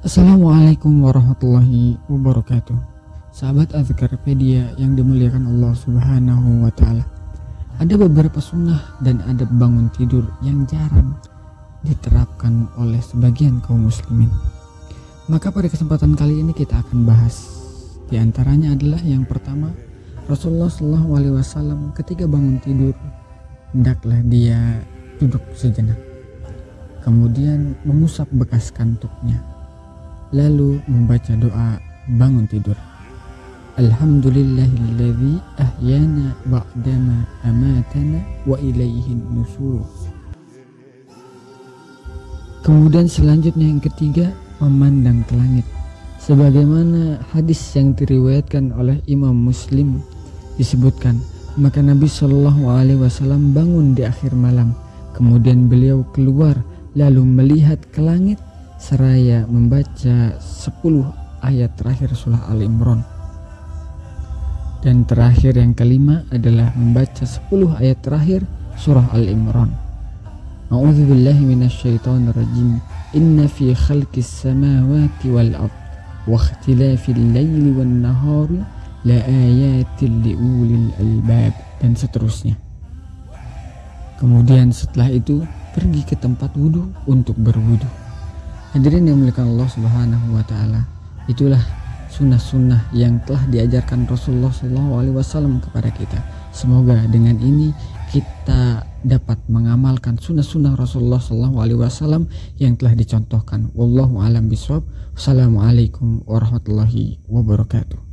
Assalamualaikum warahmatullahi wabarakatuh. Sahabat Azkarpedia yang dimuliakan Allah subhanahu wa ta'ala Ada beberapa sunnah dan adab bangun tidur yang jarang diterapkan oleh sebagian kaum muslimin. Maka pada kesempatan kali ini kita akan bahas. Di antaranya adalah yang pertama Rasulullah SAW ketika bangun tidur Hendaklah dia duduk sejenak. Kemudian mengusap bekas kantuknya lalu membaca doa bangun tidur. Alhamdulillahilladzi ahyana ba'dama amatana wa ilaihin nusur. Kemudian selanjutnya yang ketiga memandang ke langit. Sebagaimana hadis yang diriwayatkan oleh Imam Muslim disebutkan, maka Nabi Shallallahu alaihi wasallam bangun di akhir malam. Kemudian beliau keluar lalu melihat ke langit seraya membaca 10 ayat terakhir surah Al Imran. Dan terakhir yang kelima adalah membaca 10 ayat terakhir surah Al Imran. A'udzubillahi minasyaitonirrajim. Inna fi khalqis samawati wal ard wa ikhtilafil laili wan nahari la ayatin liulil albab dan seterusnya. Kemudian setelah itu pergi ke tempat wudhu untuk berwudhu. Hadirin yang dimuliakan Allah Subhanahu wa taala. Itulah sunnah-sunnah yang telah diajarkan Rasulullah SAW kepada kita. Semoga dengan ini kita dapat mengamalkan sunnah-sunnah Rasulullah SAW yang telah dicontohkan. Wallahu a'lam bishawab. Wassalamualaikum warahmatullahi wabarakatuh.